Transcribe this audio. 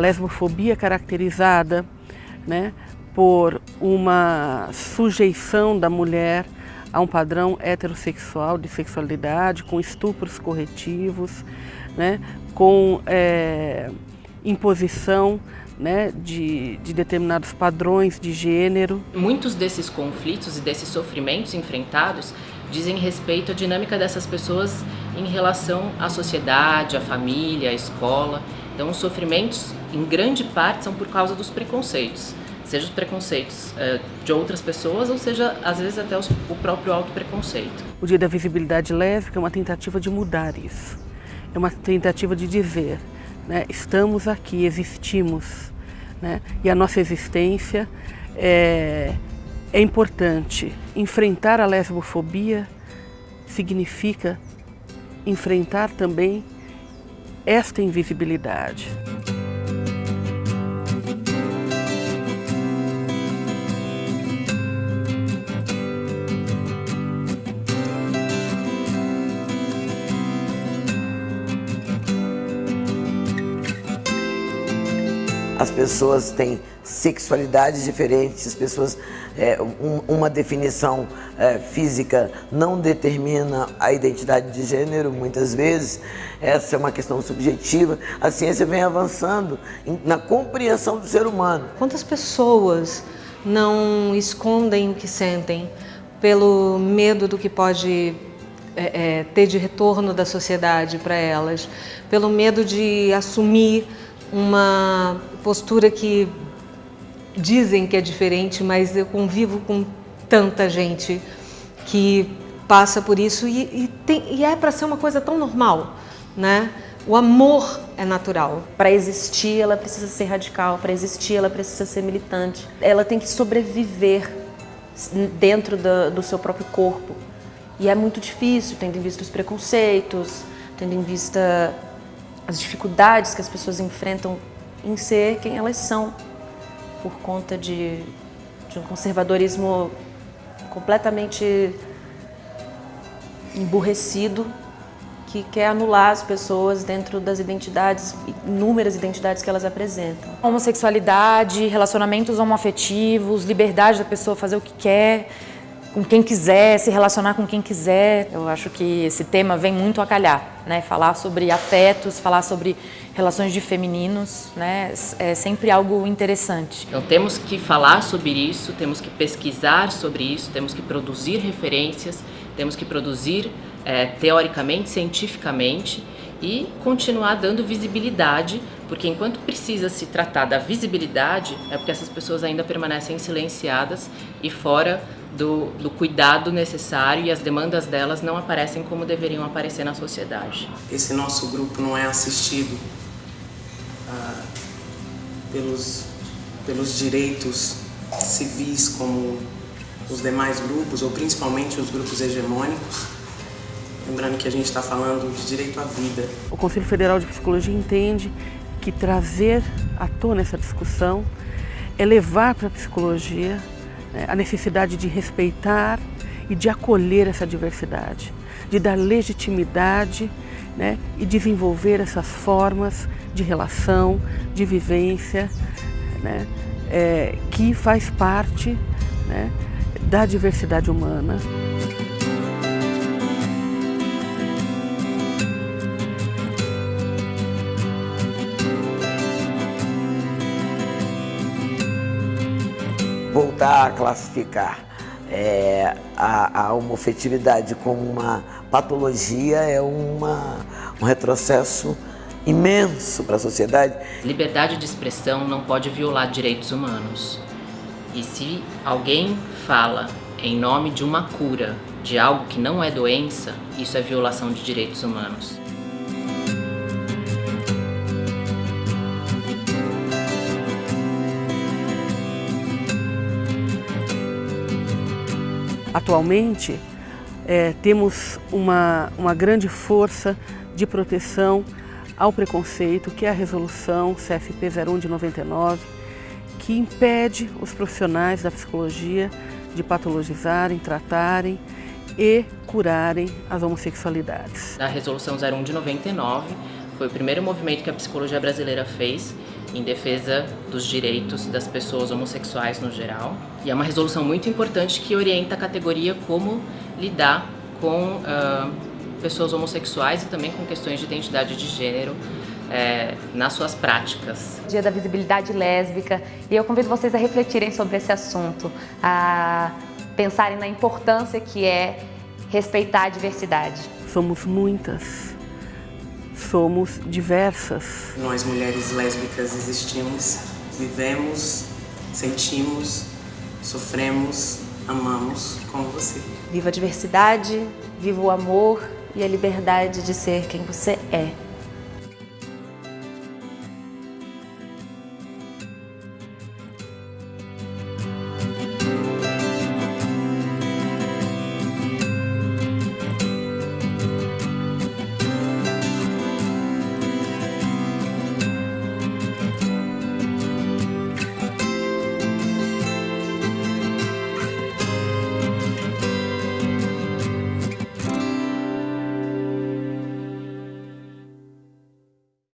Lesbofobia caracterizada né, por uma sujeição da mulher a um padrão heterossexual de sexualidade, com estupros corretivos, né, com é, imposição né, de, de, determinados padrões de gênero. Muitos desses conflitos e desses sofrimentos enfrentados dizem respeito à dinâmica dessas pessoas em relação à sociedade, à família, à escola. Então, os sofrimentos, em grande parte, são por causa dos preconceitos seja os preconceitos é, de outras pessoas ou seja, às vezes, até os, o próprio auto-preconceito. O Dia da Visibilidade Lésbica é uma tentativa de mudar isso. É uma tentativa de dizer, né, estamos aqui, existimos, né, e a nossa existência é, é importante. Enfrentar a lesbofobia significa enfrentar também esta invisibilidade. As pessoas têm sexualidades diferentes, as pessoas, é, um, uma definição é, física não determina a identidade de gênero, muitas vezes, essa é uma questão subjetiva. A ciência vem avançando na compreensão do ser humano. Quantas pessoas não escondem o que sentem pelo medo do que pode é, é, ter de retorno da sociedade para elas, pelo medo de assumir uma postura que dizem que é diferente, mas eu convivo com tanta gente que passa por isso e, e, tem, e é para ser uma coisa tão normal, né? O amor é natural. Para existir, ela precisa ser radical. Para existir, ela precisa ser militante. Ela tem que sobreviver dentro do, do seu próprio corpo. E é muito difícil, tendo em vista os preconceitos, tendo em vista as dificuldades que as pessoas enfrentam em ser quem elas são, por conta de, de um conservadorismo completamente emburrecido que quer anular as pessoas dentro das identidades, inúmeras identidades que elas apresentam. Homossexualidade, relacionamentos homoafetivos, liberdade da pessoa fazer o que quer, com quem quiser, se relacionar com quem quiser. Eu acho que esse tema vem muito a calhar, né? Falar sobre afetos, falar sobre relações de femininos, né? É sempre algo interessante. Então temos que falar sobre isso, temos que pesquisar sobre isso, temos que produzir referências, temos que produzir é, teoricamente, cientificamente e continuar dando visibilidade, porque enquanto precisa se tratar da visibilidade, é porque essas pessoas ainda permanecem silenciadas e fora do, do, cuidado necessário e as demandas delas não aparecem como deveriam aparecer na sociedade. Esse nosso grupo não é assistido ah, pelos, pelos direitos civis como os demais grupos, ou principalmente os grupos hegemônicos, lembrando que a gente está falando de direito à vida. O Conselho Federal de Psicologia entende que trazer à tona essa discussão é levar para a psicologia a necessidade de respeitar e de acolher essa diversidade, de dar legitimidade né, e desenvolver essas formas de relação, de vivência, né, é, que faz parte né, da diversidade humana. Voltar a classificar é, a, a homofetividade como uma patologia é uma, um retrocesso imenso para a sociedade. Liberdade de expressão não pode violar direitos humanos. E se alguém fala em nome de uma cura de algo que não é doença, isso é violação de direitos humanos. Atualmente, é, temos uma, uma grande força de proteção ao preconceito, que é a resolução CFP 01 de 99, que impede os profissionais da psicologia de patologizarem, tratarem e curarem as homossexualidades. A resolução 01 de 99 foi o primeiro movimento que a psicologia brasileira fez em defesa dos direitos das pessoas homossexuais no geral. E é uma resolução muito importante que orienta a categoria como lidar com uh, pessoas homossexuais e também com questões de identidade de gênero é, nas suas práticas. Dia da visibilidade lésbica e eu convido vocês a refletirem sobre esse assunto, a pensarem na importância que é respeitar a diversidade. Somos muitas, somos diversas. Nós mulheres lésbicas existimos, vivemos, sentimos, sofremos, amamos como você. Viva a diversidade, viva o amor e a liberdade de ser quem você é.